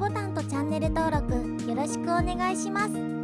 ボタンとチャンネル登録よろしくお願いします「